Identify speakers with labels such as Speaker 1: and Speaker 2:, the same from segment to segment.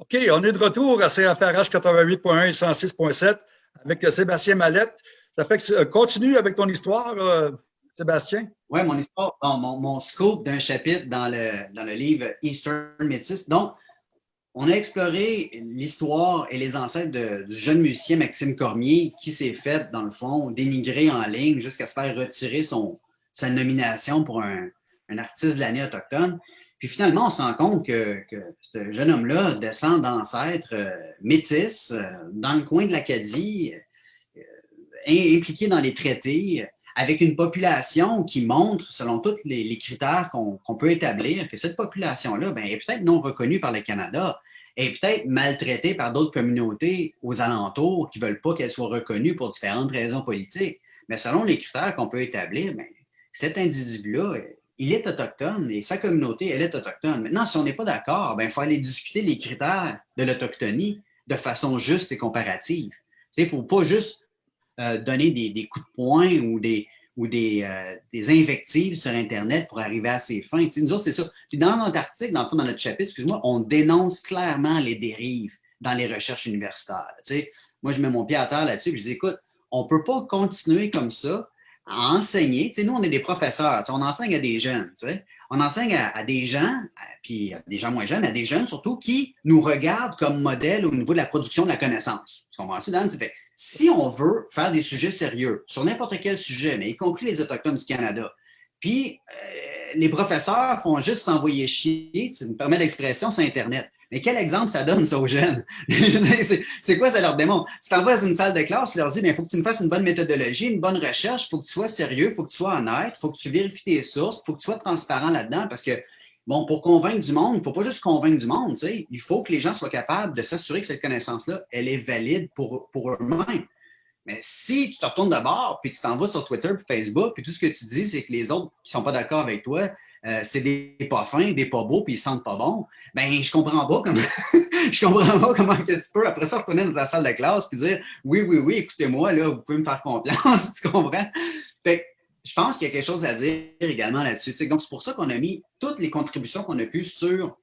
Speaker 1: OK, on est de retour à CFRH 88.1 et 106.7 avec Sébastien Mallette. Ça fait que euh, continue avec ton histoire, euh, Sébastien.
Speaker 2: Oui, mon histoire, mon, scope d'un chapitre dans le, dans le livre Eastern Métis. Donc, on a exploré l'histoire et les ancêtres du jeune musicien Maxime Cormier qui s'est fait, dans le fond, dénigrer en ligne jusqu'à se faire retirer son, sa nomination pour un, un artiste de l'année autochtone. Puis finalement, on se rend compte que, ce jeune homme-là descend d'ancêtres euh, métis euh, dans le coin de l'Acadie, euh, impliqué dans les traités, avec une population qui montre, selon tous les, critères qu'on peut établir, que cette population-là ben, est peut-être non reconnue par le Canada, est peut-être maltraitée par d'autres communautés aux alentours qui ne veulent pas qu'elle soit reconnue pour différentes raisons politiques. Mais selon les critères qu'on peut établir, ben, cet individu-là il est autochtone et sa communauté, elle est autochtone. Maintenant, si on n'est pas d'accord, ben, il faut aller discuter les critères de l'autochtonie de façon juste et comparative. Il ne faut pas juste euh, donner des, coups de poing ou des, des, euh, des, invectives sur Internet pour arriver à ses fins. nous autres, c'est ça. Dans notre article, dans, dans notre chapitre, excuse-moi, on dénonce clairement les dérives dans les recherches universitaires. moi, je mets mon pied à terre là-dessus je dis, écoute, on ne peut pas continuer comme ça à enseigner. Tu sais, nous, on est des professeurs, on enseigne à des jeunes. Tu sais. On enseigne à, des gens, puis à des gens moins jeunes, à des jeunes surtout, qui nous regardent comme modèle au niveau de la production de la connaissance. Tu comprends-tu, Dan? Fait, si on veut faire des sujets sérieux sur n'importe quel sujet, mais y compris les Autochtones du Canada, puis euh, les professeurs font juste s'envoyer chier, tu me permets l'expression, sur Internet. Mais quel exemple ça donne, ça, aux jeunes? c'est quoi ça leur démontre? Si tu envoies dans une salle de classe, tu leur dis, il faut que tu me fasses une bonne méthodologie, une bonne recherche, il faut que tu sois sérieux, il faut que tu sois honnête, il faut que tu vérifies tes sources, il faut que tu sois transparent là-dedans parce que, bon, pour convaincre du monde, il ne faut pas juste convaincre du monde, tu sais, il faut que les gens soient capables de s'assurer que cette connaissance-là, elle est valide pour, pour eux-mêmes. Mais si tu te retournes d'abord, puis tu t'envoies sur Twitter Facebook, puis tout ce que tu dis, c'est que les autres qui ne sont pas d'accord avec toi, euh, c'est des pas fins, des pas beaux, puis ils sentent pas bon, ben je comprends pas comment je comprends pas comment que tu peux après ça retourner dans ta salle de classe puis dire oui, oui, oui, écoutez-moi, là, vous pouvez me faire confiance, tu comprends? Fait je pense qu'il y a quelque chose à dire également là-dessus. Donc, c'est pour ça qu'on a mis toutes les contributions qu'on a pu sur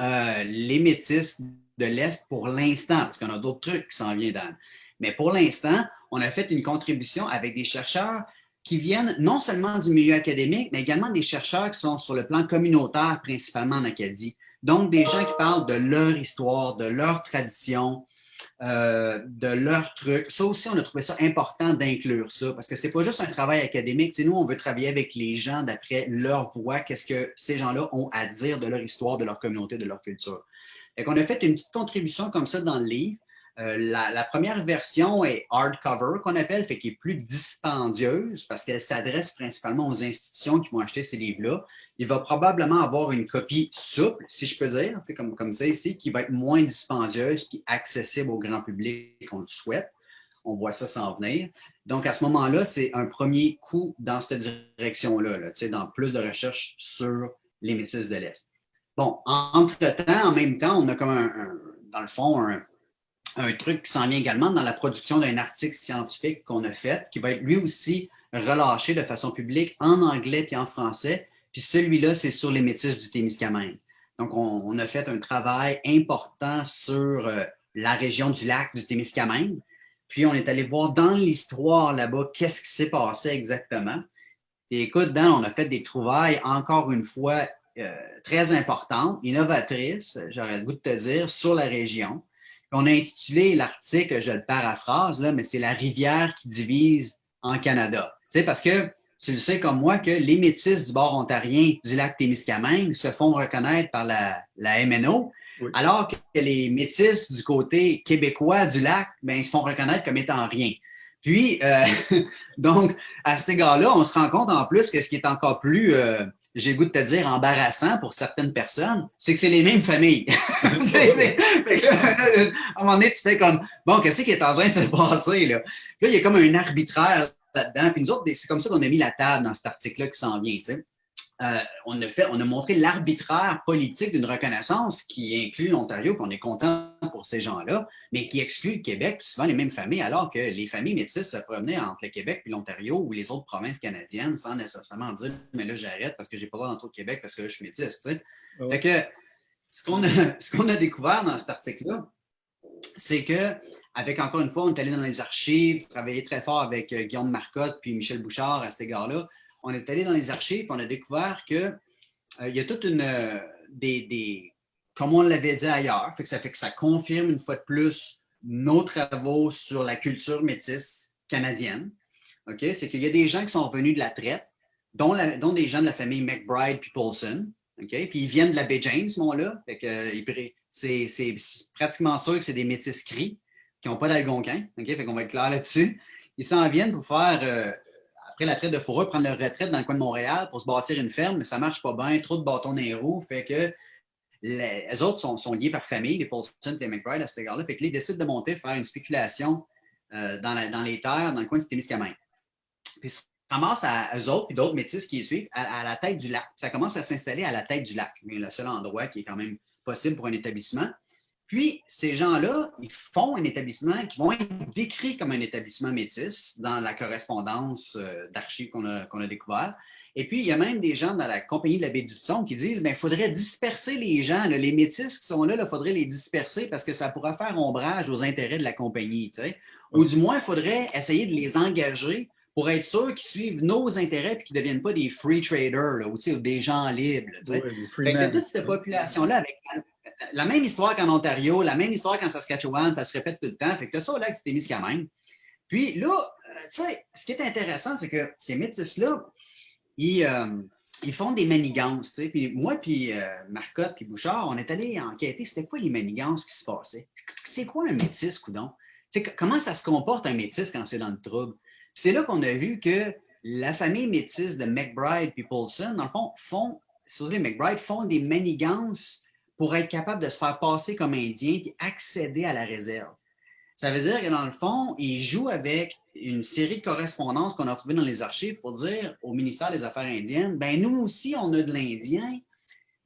Speaker 2: euh, les métis de l'Est pour l'instant, parce qu'on a d'autres trucs qui s'en viennent dans. Mais pour l'instant, on a fait une contribution avec des chercheurs qui viennent non seulement du milieu académique, mais également des chercheurs qui sont sur le plan communautaire, principalement en Acadie. Donc, des gens qui parlent de leur histoire, de leur tradition, euh, de leurs trucs. Ça aussi, on a trouvé ça important d'inclure ça, parce que c'est pas juste un travail académique. C'est nous, on veut travailler avec les gens d'après leur voix, qu'est-ce que ces gens-là ont à dire de leur histoire, de leur communauté, de leur culture. Et qu'on a fait une petite contribution comme ça dans le livre. Euh, la, première version est hardcover, qu'on appelle, fait qui est plus dispendieuse parce qu'elle s'adresse principalement aux institutions qui vont acheter ces livres-là. Il va probablement avoir une copie souple, si je peux dire, comme, comme ça ici, qui va être moins dispendieuse, qui est accessible au grand public qu'on le souhaite. On voit ça s'en venir. Donc, à ce moment-là, c'est un premier coup dans cette direction-là, là, dans plus de recherches sur les métis de l'Est. Bon, entre-temps, en même temps, on a comme un dans le fond, un, un truc qui s'en vient également dans la production d'un article scientifique qu'on a fait, qui va être lui aussi relâché de façon publique en anglais puis en français. Puis celui-là, c'est sur les métis du Témiscamingue. Donc, on, a fait un travail important sur euh, la région du lac du Témiscamingue. Puis, on est allé voir dans l'histoire là-bas qu'est-ce qui s'est passé exactement. Et écoute, Dan, on a fait des trouvailles, encore une fois, euh, très importantes, innovatrices, j'aurais le goût de te dire, sur la région. On a intitulé l'article, je le paraphrase, là, mais c'est la rivière qui divise en Canada. Tu sais, parce que tu le sais comme moi que les métis du bord ontarien du lac Témiscamingue se font reconnaître par la, la MNO, alors que les métis du côté québécois du lac ben, se font reconnaître comme étant rien. Puis, euh, donc, à cet égard-là, on se rend compte en plus que ce qui est encore plus euh, j'ai goût de te dire embarrassant pour certaines personnes, c'est que c'est les mêmes familles. à un moment donné, tu fais comme, bon, qu'est-ce qui est en train de se passer? Là, là il y a comme un arbitraire là-dedans. Puis nous autres, c'est comme ça qu'on a mis la table dans cet article-là qui s'en vient. Tu sais. Euh, on, a fait, on a montré l'arbitraire politique d'une reconnaissance qui inclut l'Ontario, qu'on est content pour ces gens-là, mais qui exclut le Québec, souvent les mêmes familles, alors que les familles métisses se promenaient entre le Québec et l'Ontario ou les autres provinces canadiennes sans nécessairement dire « mais là, j'arrête parce que j'ai pas le droit d'entrer au Québec parce que là, je suis métisse ». Fait que ce qu'on a, a, découvert dans cet article-là, c'est que, avec encore une fois, on est allé dans les archives, travaillé très fort avec euh, Guillaume Marcotte puis Michel Bouchard à cet égard-là. On est allé dans les archives on a découvert qu'il euh, y a toute une. Euh, des, comme on l'avait dit ailleurs, fait que ça fait que ça confirme une fois de plus nos travaux sur la culture métisse canadienne. Ok, C'est qu'il y a des gens qui sont venus de la traite, dont, des gens de la famille McBride puis Paulson. Puis ils viennent de la baie James, ce là c'est pratiquement sûr que c'est des métis cris qui n'ont pas d'algonquin. Okay? Fait qu'on va être clair là-dessus. Ils s'en viennent pour faire, euh, après la traite de fourrure, prendre leur retraite dans le coin de Montréal pour se bâtir une ferme, mais ça ne marche pas bien, trop de bâtons dans les roues, fait que les, autres sont, liés par famille, les Paulson et les McBride à cet égard-là. Fait décident de monter, faire une spéculation euh, dans, les terres, dans le coin de Témiscamingue. Puis ça commence à eux autres, puis d'autres métis qui les suivent, à, la tête du lac. Ça commence à s'installer à la tête du lac, le seul endroit qui est quand même possible pour un établissement. Puis, ces gens-là, ils font un établissement qui vont être décrits comme un établissement métis dans la correspondance euh, d'archives qu'on a, a, découvert. Et puis, il y a même des gens dans la compagnie de la baie du Son qui disent il ben, faudrait disperser les gens, les métis qui sont là, il faudrait les disperser parce que ça pourrait faire ombrage aux intérêts de la compagnie. Ou du moins, il faudrait essayer de les engager pour être sûr qu'ils suivent nos intérêts et qu'ils ne deviennent pas des free traders là, ou, des gens libres. Là, toute cette population-là, avec la, même histoire qu'en Ontario, la même histoire qu'en Saskatchewan, ça se répète tout le temps. Fait que ça, là, c'était mis quand même. Puis là, euh, tu sais, ce qui est intéressant, c'est que ces métis-là, ils, euh, ils, font des manigances. Puis moi, puis euh, Marcotte, puis Bouchard, on est allé enquêter, c'était quoi les manigances qui se passaient? C'est quoi un métis, coudon? comment ça se comporte un métis quand c'est dans le trouble? C'est là qu'on a vu que la famille métisse de McBride et Paulson, dans le fond, font, les McBride font des manigances pour être capable de se faire passer comme indien et accéder à la réserve. Ça veut dire que dans le fond, ils jouent avec une série de correspondances qu'on a trouvées dans les archives pour dire au ministère des Affaires indiennes, ben nous aussi, on a de l'Indien.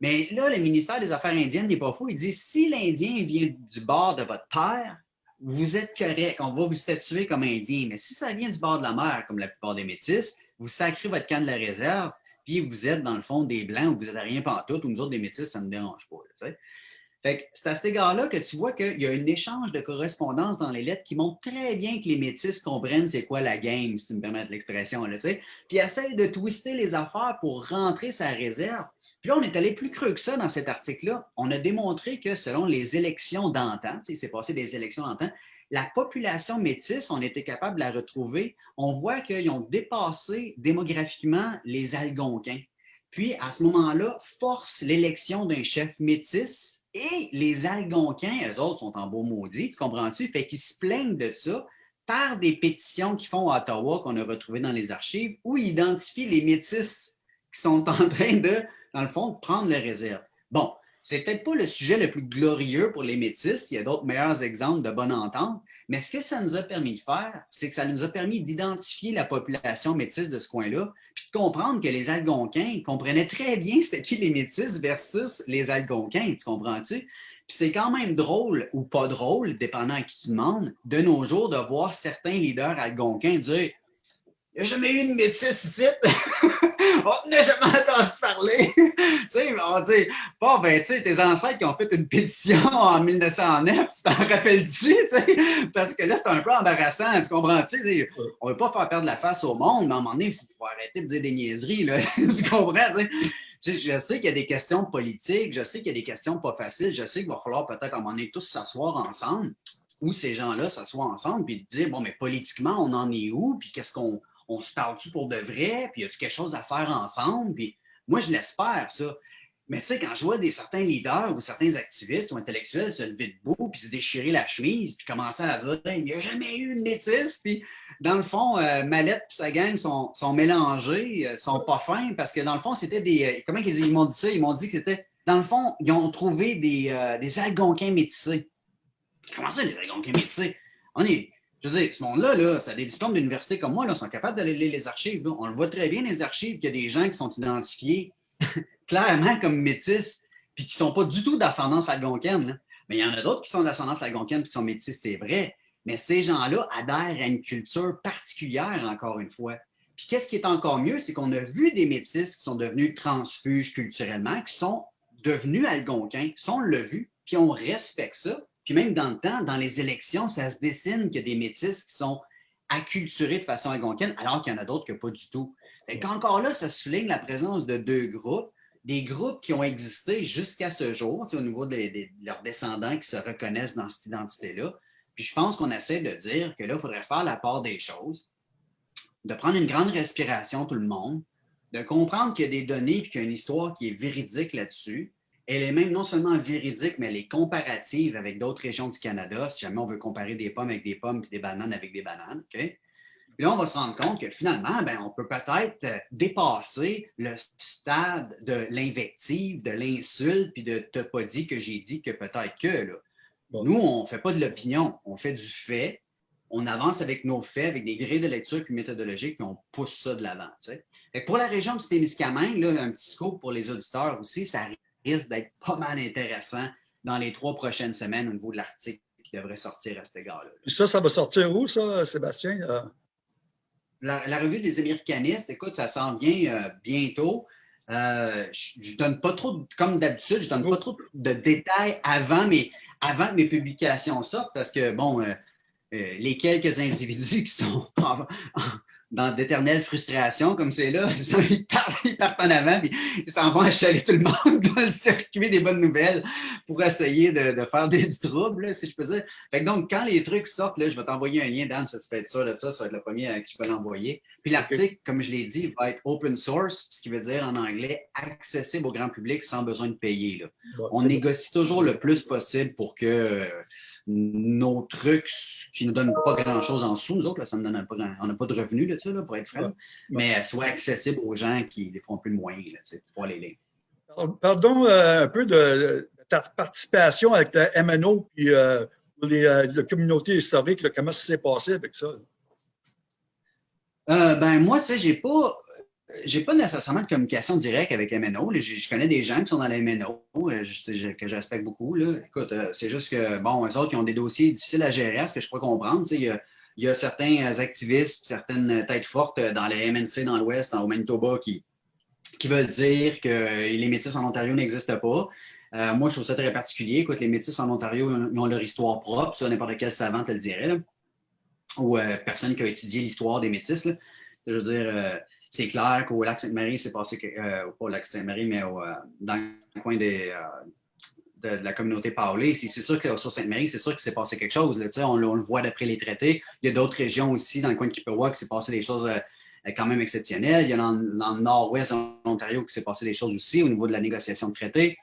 Speaker 2: Mais là, le ministère des Affaires indiennes n'est pas fou. Il dit, si l'Indien vient du bord de votre terre, vous êtes correct, on va vous statuer comme indien. Mais si ça vient du bord de la mer, comme la plupart des métis, vous sacrez votre camp de la réserve, puis vous êtes dans le fond des Blancs ou vous n'êtes rien pantoute, ou nous autres des métis, ça ne me dérange pas. c'est à cet égard-là que tu vois qu'il y a un échange de correspondance dans les lettres qui montre très bien que les métis comprennent c'est quoi la game, si tu me permets l'expression. Puis essayent de twister les affaires pour rentrer sa réserve. Puis là, on est allé plus creux que ça dans cet article-là. On a démontré que selon les élections d'antan, il s'est passé des élections d'antan, la population métisse, on était capable de la retrouver. On voit qu'ils ont dépassé démographiquement les Algonquins. Puis, à ce moment-là, force l'élection d'un chef métis et les Algonquins, eux autres, sont en beau maudit, tu comprends-tu? Fait qu'ils se plaignent de ça par des pétitions qu'ils font à Ottawa, qu'on a retrouvées dans les archives, où ils identifient les métis qui sont en train de dans le fond, prendre les réserves. Bon, c'est peut-être pas le sujet le plus glorieux pour les métis, il y a d'autres meilleurs exemples de bonne entente, mais ce que ça nous a permis de faire, c'est que ça nous a permis d'identifier la population métisse de ce coin-là, puis de comprendre que les Algonquins comprenaient très bien c'était qui les métis versus les Algonquins, tu comprends-tu? Puis c'est quand même drôle ou pas drôle, dépendant à qui tu demandes, de nos jours, de voir certains leaders algonquins dire « Il n'y a jamais eu une métisse ici! » on n'a jamais entendu parler. tu sais, on dit, bon, ben, tu sais, tes ancêtres qui ont fait une pétition en 1909, tu t'en rappelles-tu, tu sais? Parce que là, c'est un peu embarrassant, tu comprends-tu? On ne veut pas faire perdre la face au monde, mais à un moment donné, il faut, arrêter de dire des niaiseries, là. tu comprends, Je, je sais qu'il y a des questions politiques, je sais qu'il y a des questions pas faciles, je sais qu'il va falloir peut-être à un moment donné tous s'asseoir ensemble, ou ces gens-là s'assoient ensemble, puis dire, bon, mais politiquement, on en est où, puis qu'est-ce qu'on on se parle-tu pour de vrai, puis y a-tu quelque chose à faire ensemble? Puis moi, je l'espère, ça. Mais tu sais, quand je vois des certains leaders ou certains activistes ou intellectuels se lever debout, puis se déchirer la chemise, puis commencer à dire il n'y a jamais eu une métisse, puis dans le fond, euh, Mallette et sa gang sont, sont mélangés, euh, sont pas fins, parce que dans le fond, c'était des. Euh, comment ils, m'ont dit ça? Ils m'ont dit que c'était. Dans le fond, ils ont trouvé des, des Algonquins métissés. Comment ça, des Algonquins métissés? On est, je veux dire, ce monde-là, là, ça a des diplômes d'université comme moi, là, sont capables d'aller lire les archives. On le voit très bien, les archives, qu'il y a des gens qui sont identifiés clairement comme métis, puis qui ne sont pas du tout d'ascendance algonquine. Mais il y en a d'autres qui sont d'ascendance algonquine, qui sont métis, c'est vrai. Mais ces gens-là adhèrent à une culture particulière, encore une fois. Puis qu'est-ce qui est encore mieux, c'est qu'on a vu des métis qui sont devenus transfuges culturellement, qui sont devenus algonquins. Ça, on l'a vu, puis on respecte ça. Puis même dans le temps, dans les élections, ça se dessine qu'il y a des métis qui sont acculturés de façon algonquine, alors qu'il y en a d'autres que pas du tout. Et encore là, ça souligne la présence de deux groupes, des groupes qui ont existé jusqu'à ce jour, au niveau de, leurs descendants qui se reconnaissent dans cette identité-là. Puis je pense qu'on essaie de dire que là, il faudrait faire la part des choses, de prendre une grande respiration, tout le monde, de comprendre qu'il y a des données et qu'il y a une histoire qui est véridique là-dessus. Elle est même non seulement véridique, mais elle est comparative avec d'autres régions du Canada, si jamais on veut comparer des pommes avec des pommes et des bananes avec des bananes. Puis là, on va se rendre compte que finalement, ben, on peut peut-être euh, dépasser le stade de l'invective, de l'insulte, puis de « t'as pas dit que j'ai dit que peut-être que ». Nous, on ne fait pas de l'opinion, on fait du fait, on avance avec nos faits, avec des grilles de lecture puis méthodologiques, puis on pousse ça de l'avant. Pour la région du Témiscamingue, un petit scope pour les auditeurs aussi, ça risque d'être pas mal intéressant dans les trois prochaines semaines au niveau de l'article qui devrait sortir à cet égard-là.
Speaker 1: Ça, ça va sortir où, ça, Sébastien? Euh,
Speaker 2: la, revue des Américanistes, écoute, ça s'en vient euh, bientôt. Euh, je ne donne pas trop, comme d'habitude, je donne pas trop de détails avant mes, avant mes publications sortent parce que, bon, les quelques individus qui sont dans d'éternelles frustrations comme c'est là, ils partent, en avant et ils s'en vont achaler tout le monde dans le circuit des bonnes nouvelles pour essayer de, faire des, du trouble, si je peux dire. donc, quand les trucs sortent, là, je vais t'envoyer un lien, Dan, ça tu peux être sûr de ça, ça va être le premier à qui je peux l'envoyer. Puis l'article, comme je l'ai dit, va être open source, ce qui veut dire en anglais accessible au grand public sans besoin de payer. Là. On négocie toujours le plus possible pour que nos trucs qui ne nous donnent pas grand-chose en sous, nous autres, ça ne donne pas on n'a pas de revenus là, là, pour être franc, mais soit accessible aux gens qui des font peu de moyens, là, pour les lire.
Speaker 1: Pardon euh, un peu de, ta participation avec la MNO et euh, les, euh, la communauté historique, comment ça s'est passé avec ça?
Speaker 2: ben moi, tu sais, j'ai pas j'ai pas nécessairement de communication directe avec MNO. Je, connais des gens qui sont dans les MNO, euh, que je beaucoup. Là. Écoute, euh, c'est juste que, bon, eux autres, ils ont des dossiers difficiles à gérer, à ce que je peux comprendre. Il y, a, il y, a, certains activistes, certaines têtes fortes dans les MNC dans l'Ouest, au Manitoba, qui, qui veulent dire que les métis en Ontario n'existent pas. Euh, moi, je trouve ça très particulier. Écoute, les métis en Ontario, ils ont leur histoire propre. Ça, n'importe quel savant te le dirait. Ou personne qui a étudié l'histoire des métis. Je veux dire c'est clair qu'au lac Sainte-Marie, c'est passé, euh, pas au lac Sainte-Marie, mais euh, dans le coin euh, de, la communauté Paulée, c'est sûr que sur Sainte-Marie, c'est sûr qu'il s'est passé quelque chose. On, on, le voit d'après les traités. Il y a d'autres régions aussi, dans le coin de Kippewa, qui s'est passé des choses quand même exceptionnelles. Il y a dans, dans le nord-ouest de l'Ontario qui s'est passé des choses aussi au niveau de la négociation de traités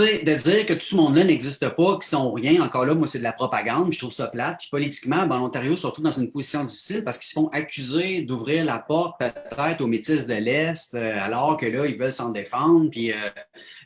Speaker 2: de dire que tout ce monde-là n'existe pas, qu'ils sont rien, encore là, moi, c'est de la propagande, je trouve ça plate. Puis politiquement, ben, l'Ontario se retrouve dans une position difficile parce qu'ils se font accuser d'ouvrir la porte peut-être aux métis de l'Est, euh, alors que là, ils veulent s'en défendre. Puis euh,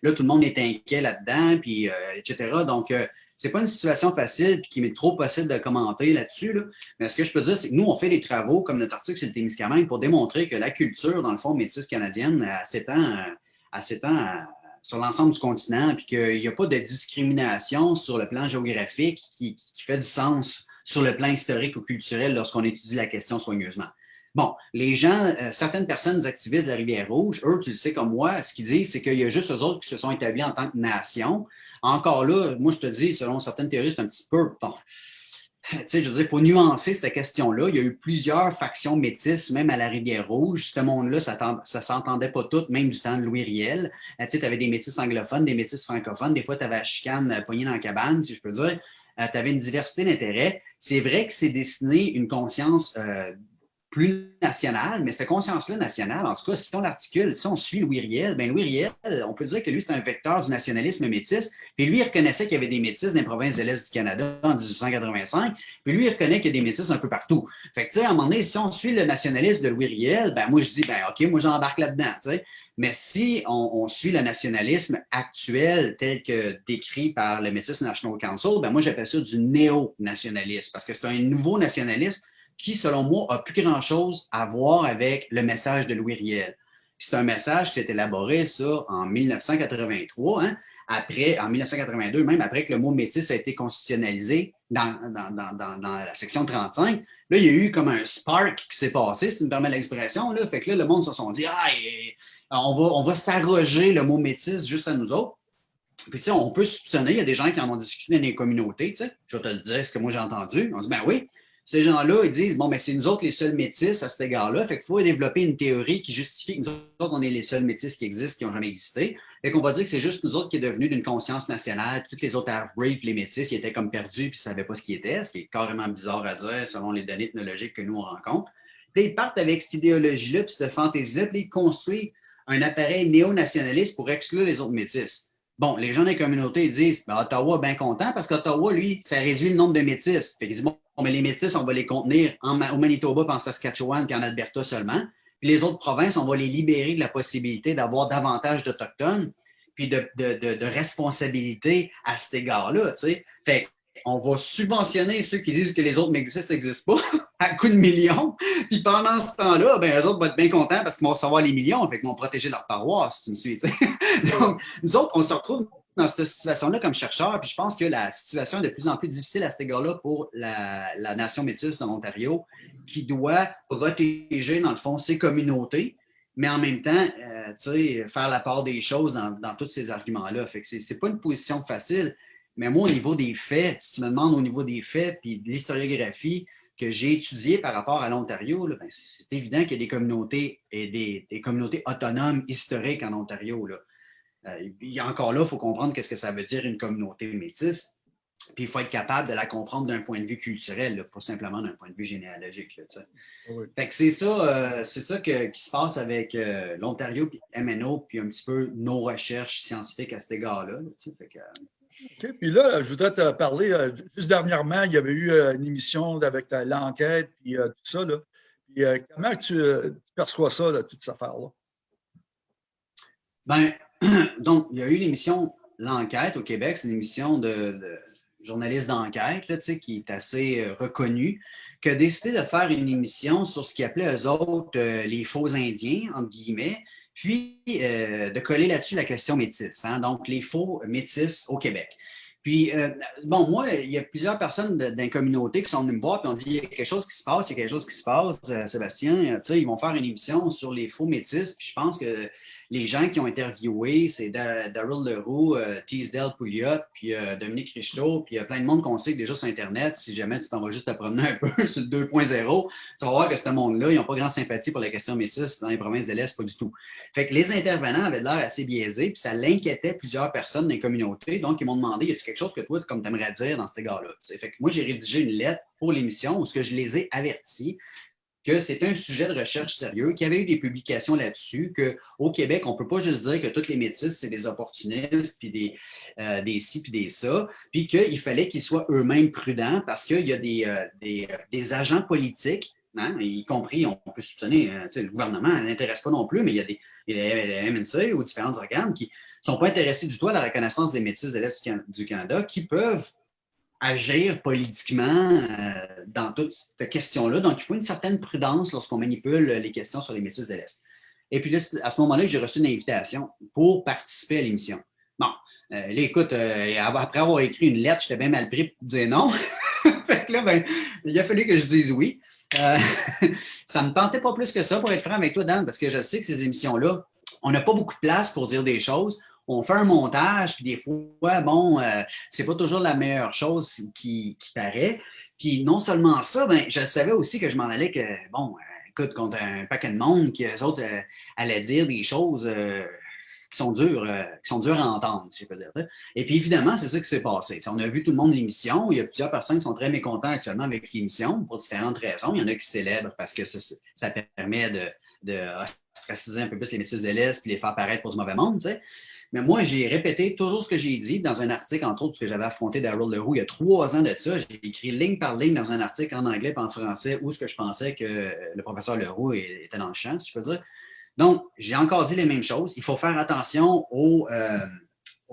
Speaker 2: là, tout le monde est inquiet là-dedans, puis euh, etc. Donc, c'est pas une situation facile puis qui m'est trop possible de commenter là-dessus. Là. Mais ce que je peux dire, c'est que nous, on fait des travaux, comme notre article sur le Témiscamingue, pour démontrer que la culture, dans le fond, métisse canadienne, s'étend à, à, sur l'ensemble du continent, puis qu'il n'y a pas de discrimination sur le plan géographique qui, fait du sens sur le plan historique ou culturel lorsqu'on étudie la question soigneusement. Bon, les gens, euh, certaines personnes activistes de la Rivière-Rouge, eux, tu le sais comme moi, ce qu'ils disent, c'est qu'il y a juste eux autres qui se sont établis en tant que nation. Encore là, moi, je te dis, selon certaines théories, c'est un petit peu, sais, je veux dire, il faut nuancer cette question-là. Il y a eu plusieurs factions métisses, même à la Rivière-Rouge. Ce monde-là, ça ne s'entendait pas toutes, même du temps de Louis Riel. Euh, tu avais des métis anglophones, des métis francophones. Des fois, tu avais la chicane euh, poignée dans la cabane, si je peux dire. Euh, tu avais une diversité d'intérêts. C'est vrai que c'est destiné une conscience plus nationale, mais cette conscience-là nationale, en tout cas, si on l'articule, si on suit Louis Riel, bien Louis Riel, on peut dire que lui, c'est un vecteur du nationalisme métis, puis lui, il reconnaissait qu'il y avait des métis dans les provinces de l'Est du Canada en 1885, puis lui, il reconnaît qu'il y a des métis un peu partout. Fait que, tu sais, à un moment donné, si on suit le nationalisme de Louis Riel, ben moi, je dis, ben OK, moi, j'embarque là-dedans, tu sais. Mais si on, suit le nationalisme actuel tel que décrit par le Métis National Council, ben moi, j'appelle ça du néo-nationalisme, parce que c'est un nouveau nationalisme qui, selon moi, a plus grand-chose à voir avec le message de Louis Riel. C'est un message qui s'est élaboré, ça, en 1983, hein, après, en 1982, même après que le mot métis a été constitutionnalisé dans, la section 35. Là, il y a eu comme un spark qui s'est passé, si tu me permets l'expression. Fait que là, le monde se sont dit, ah, on va, on va s'arroger le mot métis juste à nous autres. Puis, tu sais, on peut soupçonner, il y a des gens qui en ont discuté dans les communautés, tu sais. Je vais te le dire, ce que moi j'ai entendu. On dit, ben oui, ces gens-là, ils disent, bon, mais c'est nous autres les seuls métis à cet égard-là. Fait qu'il faut développer une théorie qui justifie que nous autres, on est les seuls métis qui existent, qui n'ont jamais existé. Fait qu'on va dire que c'est juste nous autres qui est devenu d'une conscience nationale. Toutes les autres half-breed, les métis, qui étaient comme perdus puis ne savaient pas ce qui était, ce qui est carrément bizarre à dire selon les données ethnologiques que nous, on rencontre. Puis ils partent avec cette idéologie-là, puis cette fantaisie-là, puis ils construisent un appareil néo-nationaliste pour exclure les autres métis. Bon, les gens des communautés disent ben, Ottawa bien content parce qu'Ottawa, lui, ça réduit le nombre de métis. Fait qu'ils disent bon, mais les métis, on va les contenir en, au Manitoba, puis en Saskatchewan, puis en Alberta seulement. Puis les autres provinces, on va les libérer de la possibilité d'avoir davantage d'Autochtones, puis de, de, de, de responsabilité à cet égard-là. Fait on va subventionner ceux qui disent que les autres métis n'existent pas à coup de millions. Puis pendant ce temps-là, ben, eux autres vont être bien contents parce qu'ils vont recevoir les millions, fait qu'ils vont protéger leur paroisse, si tu me suis. Donc, nous autres, on se retrouve dans cette situation-là comme chercheurs, puis je pense que la situation est de plus en plus difficile à cet égard-là pour la, nation métisse de l'Ontario, qui doit protéger, dans le fond, ses communautés, mais en même temps, euh, faire la part des choses dans, dans tous ces arguments-là. Fait que c'est pas une position facile. Mais moi, au niveau des faits, si tu me demandes au niveau des faits puis de l'historiographie que j'ai étudiée par rapport à l'Ontario, ben, c'est évident qu'il y a des communautés et des, communautés autonomes historiques en Ontario. Là. Euh, encore là, il faut comprendre qu'est-ce que ça veut dire une communauté métisse. Puis il faut être capable de la comprendre d'un point de vue culturel, pas simplement d'un point de vue généalogique. c'est ça, euh, c'est ça qui se passe avec euh, l'Ontario, puis MNO, puis un petit peu nos recherches scientifiques à cet égard-là.
Speaker 1: OK. Puis là, je voudrais te parler, euh, juste dernièrement, il y avait eu euh, une émission avec l'enquête, puis euh, tout ça. Là. Puis, comment tu, perçois ça, toute cette affaire-là?
Speaker 2: Bien, donc, il y a eu l'émission L'enquête au Québec. C'est une émission de, journaliste d'enquête qui est assez reconnue, qui a décidé de faire une émission sur ce qu'ils appelaient eux autres les faux Indiens, entre guillemets, puis euh, de coller là-dessus la question métisse, hein, donc les faux métis au Québec. Puis, euh, bon, moi, il y a plusieurs personnes d'une communauté qui sont venues me voir et ont dit il y a quelque chose qui se passe, il y a quelque chose qui se passe, euh, Sébastien. Tu sais, ils vont faire une émission sur les faux métis. Puis je pense que les gens qui ont interviewé, c'est Daryl Leroux, euh, Teasdale Pouliot, puis euh, Dominique Richteau, puis il y a plein de monde qu'on sait déjà sur Internet. Si jamais tu t'en vas juste à promener un peu sur le 2.0, tu vas voir que ce monde-là, ils n'ont pas grande sympathie pour les questions métisses dans les provinces de l'Est, pas du tout. Fait que les intervenants avaient l'air assez biaisés, puis ça l'inquiétait plusieurs personnes dans les communautés. Donc, ils m'ont demandé, y a-t-il quelque chose que toi, comme tu aimerais dire dans cet égard-là? Fait que moi, j'ai rédigé une lettre pour l'émission où je les ai avertis que c'est un sujet de recherche sérieux, qu'il y avait eu des publications là-dessus, qu'au Québec, on ne peut pas juste dire que toutes les métisses, c'est des opportunistes, puis des, euh, des ci, puis des ça, puis qu'il fallait qu'ils soient eux-mêmes prudents parce qu'il y a des, euh, euh, agents politiques, hein, y compris, on peut soupçonner, le gouvernement n'intéresse pas non plus, mais il y a des les MNC ou différents organes qui ne sont pas intéressés du tout à la reconnaissance des métisses de l'Est du Canada, qui peuvent agir politiquement euh, dans toute cette question-là. Donc, il faut une certaine prudence lorsqu'on manipule les questions sur les métis de l'Est. Et puis là, à ce moment-là, j'ai reçu une invitation pour participer à l'émission. Bon, euh, là, écoute, euh, après avoir écrit une lettre, j'étais bien mal pris pour dire non. fait que là, ben, il a fallu que je dise oui. ça ne me tentait pas plus que ça, pour être franc avec toi, Dan, parce que je sais que ces émissions-là, on n'a pas beaucoup de place pour dire des choses on fait un montage, puis des fois, bon, euh, c'est pas toujours la meilleure chose qui, paraît. Puis non seulement ça, ben, je savais aussi que je m'en allais que, bon, euh, écoute, contre un paquet de monde, qui eux autres euh, allaient dire des choses qui sont dures, qui sont dures à entendre, si je peux dire. Et puis évidemment, c'est ça qui s'est passé. On a vu tout le monde l'émission. Il y a plusieurs personnes qui sont très mécontents actuellement avec l'émission pour différentes raisons. Il y en a qui célèbrent parce que ça, permet de, de ostraciser un peu plus les métis de l'Est puis les faire paraître pour ce mauvais monde. Mais moi, j'ai répété toujours ce que j'ai dit dans un article, entre autres, que j'avais affronté Daryl Leroux il y a trois ans de ça. J'ai écrit ligne par ligne dans un article en anglais et en français où ce que je pensais que le professeur Leroux était dans le champ, si je peux dire. Donc, j'ai encore dit les mêmes choses. Il faut faire attention aux, euh,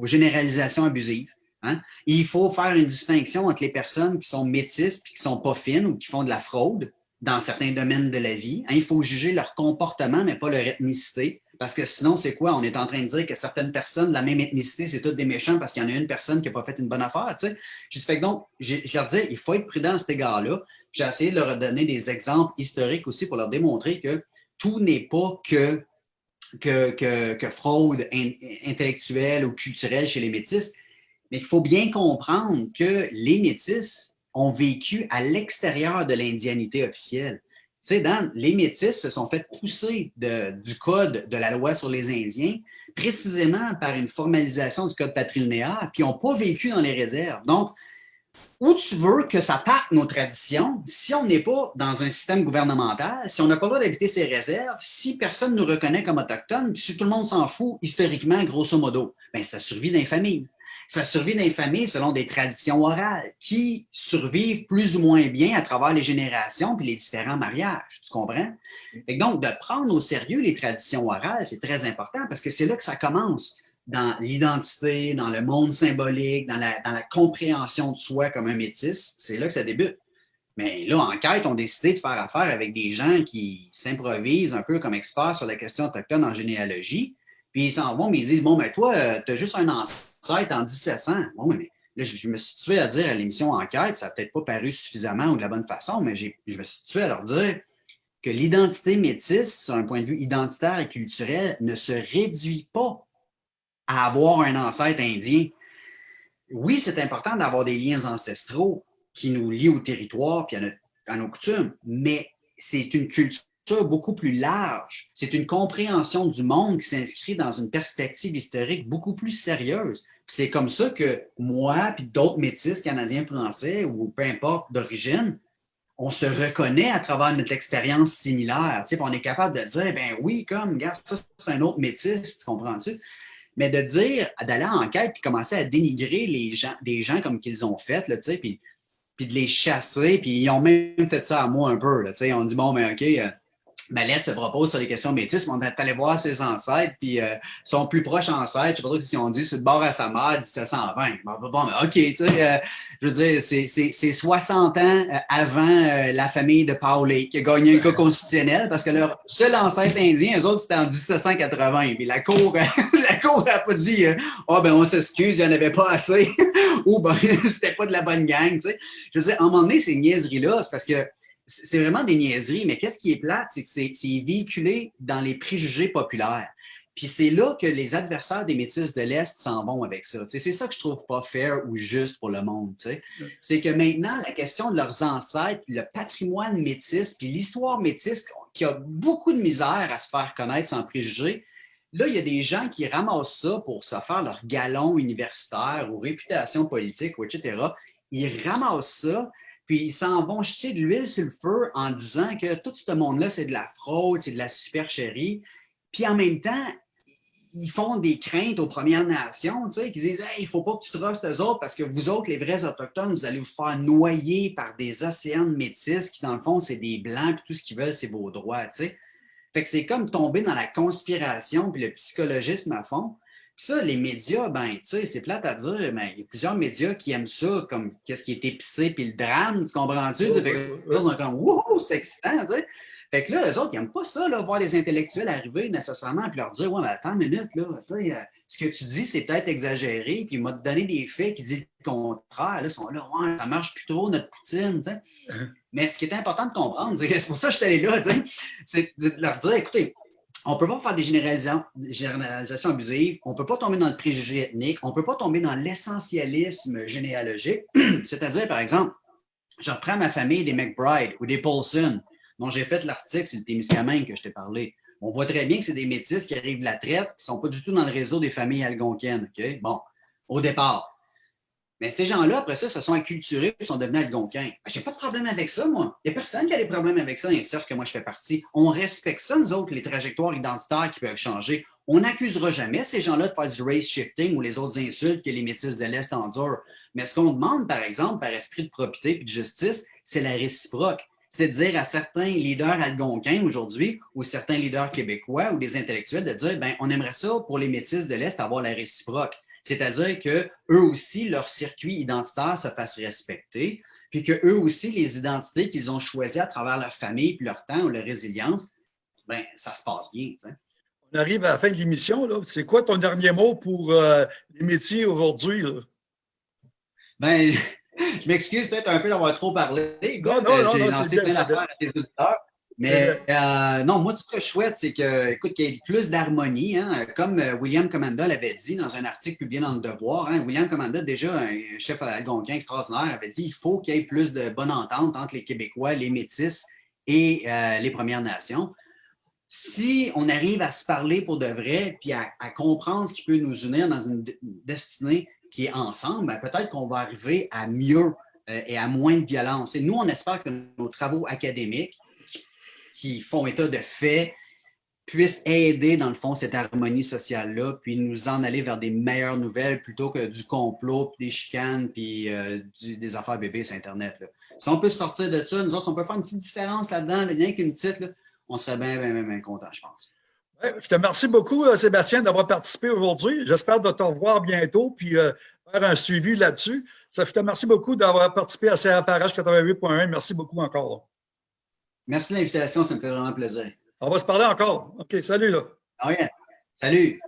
Speaker 2: généralisations abusives. Hein. Il faut faire une distinction entre les personnes qui sont métisses et qui ne sont pas fines ou qui font de la fraude dans certains domaines de la vie. Hein. Il faut juger leur comportement, mais pas leur ethnicité. Parce que sinon, c'est quoi? On est en train de dire que certaines personnes de la même ethnicité, c'est toutes des méchants parce qu'il y en a une personne qui n'a pas fait une bonne affaire. Tu sais? Je fait donc, je leur disais, il faut être prudent à cet égard-là. J'ai essayé de leur donner des exemples historiques aussi pour leur démontrer que tout n'est pas que que, fraude intellectuelle ou culturelle chez les métis, mais il faut bien comprendre que les métis ont vécu à l'extérieur de l'indianité officielle. Tu sais, Dan, les métis se sont fait pousser du code de la loi sur les Indiens précisément par une formalisation du code patrilinéaire, puis n'ont pas vécu dans les réserves. Donc, où tu veux que ça parte nos traditions, si on n'est pas dans un système gouvernemental, si on n'a pas le droit d'habiter ces réserves, si personne ne nous reconnaît comme autochtones, si tout le monde s'en fout historiquement, grosso modo, bien, ça survit dans les familles. Ça survit dans les familles selon des traditions orales qui survivent plus ou moins bien à travers les générations puis les différents mariages. Tu comprends? Et donc, de prendre au sérieux les traditions orales, c'est très important parce que c'est là que ça commence dans l'identité, dans le monde symbolique, dans la, dans la, compréhension de soi comme un métis, c'est là que ça débute. Mais là, en quête, on a décidé de faire affaire avec des gens qui s'improvisent un peu comme experts sur la question autochtone en généalogie, puis ils s'en vont, mais ils disent, bon, mais toi, euh, tu as juste un ancêtre en 1700. Bon, mais là, je, me suis tué à dire à l'émission Enquête, ça n'a peut-être pas paru suffisamment ou de la bonne façon, mais je me suis tué à leur dire que l'identité métisse, sur un point de vue identitaire et culturel, ne se réduit pas à avoir un ancêtre indien. Oui, c'est important d'avoir des liens ancestraux qui nous lient au territoire et à, nos coutumes, mais c'est une culture beaucoup plus large. C'est une compréhension du monde qui s'inscrit dans une perspective historique beaucoup plus sérieuse. C'est comme ça que moi puis d'autres métis canadiens, français ou peu importe d'origine, on se reconnaît à travers notre expérience similaire. on est capable de dire, ben oui, comme, regarde, ça, c'est un autre métis, tu comprends-tu? Mais de dire, d'aller en quête puis commencer à dénigrer les gens, des gens comme qu'ils ont fait, là, puis, puis de les chasser, puis ils ont même fait ça à moi un peu. Là, on dit, bon, mais OK, euh, Malette se propose sur les questions métisses, on est allé voir ses ancêtres, puis euh, son plus proche ancêtre, je ne sais pas trop ce qu'ils ont dit, sur le bord à sa mère, 1720. Bon, bon mais OK, tu sais, euh, je veux dire, c'est 60 ans euh, avant la famille de Paulé qui a gagné un cas constitutionnel parce que leur seul ancêtre indien, eux autres, c'était en 1780. Puis la Cour la cour n'a pas dit « Ah, oh, ben on s'excuse, il n'y en avait pas assez. » ou « Ben, c'était pas de la bonne gang. » tu sais. Je veux dire, à un moment donné, ces niaiseries-là, c'est parce que c'est vraiment des niaiseries, mais qu'est-ce qui est plate, c'est que c'est véhiculé dans les préjugés populaires. Puis c'est là que les adversaires des Métis de l'Est s'en vont avec ça. C'est ça que je trouve pas fair ou juste pour le monde. C'est que maintenant, la question de leurs ancêtres, le patrimoine métis, puis l'histoire métisse, qui a beaucoup de misère à se faire connaître sans préjugés, là, il y a des gens qui ramassent ça pour se faire leur galon universitaire ou réputation politique, ou etc. Ils ramassent ça, puis ils s'en vont jeter de l'huile sur le feu en disant que tout ce monde-là, c'est de la fraude, c'est de la supercherie. Puis en même temps, ils font des craintes aux Premières Nations, tu sais, qui disent il ne faut pas que tu trustes eux autres parce que vous autres, les vrais Autochtones, vous allez vous faire noyer par des océans de métis qui, dans le fond, c'est des Blancs, puis tout ce qu'ils veulent, c'est vos droits, tu sais. Fait que c'est comme tomber dans la conspiration puis le psychologisme à fond. Ça, les médias, ben, tu sais, c'est plate à dire, mais il y a plusieurs médias qui aiment ça, comme qu'est-ce qui est épicé, puis le drame, tu comprends-tu? Oh, ils sont comme, wouhou, c'est excitant, tu sais. Fait que là, eux autres, ils n'aiment pas ça, là, voir des intellectuels arriver nécessairement, puis leur dire, ouais, mais attends une minute, là, tu sais, euh, ce que tu dis, c'est peut-être exagéré, puis il m'a donné des faits qui disent le contraire, là, ils sont là, ouais, ça marche plus trop, notre poutine, tu sais. Uh-huh. Mais ce qui est important de comprendre, c'est pour ça que je suis allé là, tu sais, c'est de leur dire, écoutez, on ne peut pas faire des généralisations, abusives, on ne peut pas tomber dans le préjugé ethnique, on ne peut pas tomber dans l'essentialisme généalogique. C'est-à-dire, par exemple, je reprends ma famille des McBride ou des Paulson, dont j'ai fait l'article sur le Témiscamingue que je t'ai parlé. On voit très bien que c'est des métis qui arrivent de la traite, qui ne sont pas du tout dans le réseau des familles algonquiennes. Bon, au départ. Mais ces gens-là, après ça, se sont acculturés sont devenus algonquins. Ben, je n'ai pas de problème avec ça, moi. Il n'y a personne qui a des problèmes avec ça dans les que moi je fais partie. On respecte ça, nous autres, les trajectoires identitaires qui peuvent changer. On n'accusera jamais ces gens-là de faire du race shifting ou les autres insultes que les métis de l'Est endurent. Mais ce qu'on demande, par exemple, par esprit de probité et de justice, c'est la réciproque. C'est de dire à certains leaders algonquins aujourd'hui ou certains leaders québécois ou des intellectuels de dire, ben, on aimerait ça pour les métis de l'Est avoir la réciproque. C'est-à-dire qu'eux aussi, leur circuit identitaire se fasse respecter, puis qu'eux aussi, les identités qu'ils ont choisies à travers leur famille, puis leur temps ou leur résilience, ben ça se passe bien.
Speaker 1: On arrive à la fin de l'émission. C'est quoi ton dernier mot pour euh, les métiers aujourd'hui?
Speaker 2: Ben, je m'excuse peut-être un peu d'avoir trop parlé. non, non, non, J'ai lancé plein d'affaires à tes auditeurs. Mais euh, non, moi, tout ce que je souhaite, c'est que, écoute, qu'il y ait plus d'harmonie. Hein, comme euh, William Commanda l'avait dit dans un article publié dans Le Devoir. Hein, William Commanda, déjà un chef algonquin extraordinaire, avait dit il faut qu'il y ait plus de bonne entente entre les Québécois, les Métis et euh, les Premières Nations. Si on arrive à se parler pour de vrai, puis à, comprendre ce qui peut nous unir dans une destinée qui est ensemble, ben, peut-être qu'on va arriver à mieux et à moins de violence. Et nous, on espère que nos travaux académiques, qui font état de faits puissent aider, dans le fond, cette harmonie sociale-là, puis nous en aller vers des meilleures nouvelles plutôt que du complot, puis des chicanes, puis euh, des affaires bébés sur Internet. Si on peut sortir de ça, nous autres, on peut faire une petite différence là-dedans, rien qu'une petite, on serait bien, bien, content, je pense.
Speaker 1: je te remercie beaucoup, euh, Sébastien, d'avoir participé aujourd'hui. J'espère de te revoir bientôt, puis euh, faire un suivi là-dessus. Je te remercie beaucoup d'avoir participé à CRPRH 88.1. Merci beaucoup encore.
Speaker 2: Merci de l'invitation, ça me fait vraiment plaisir.
Speaker 1: On va se parler encore. OK, salut là.
Speaker 2: Ah oui, salut.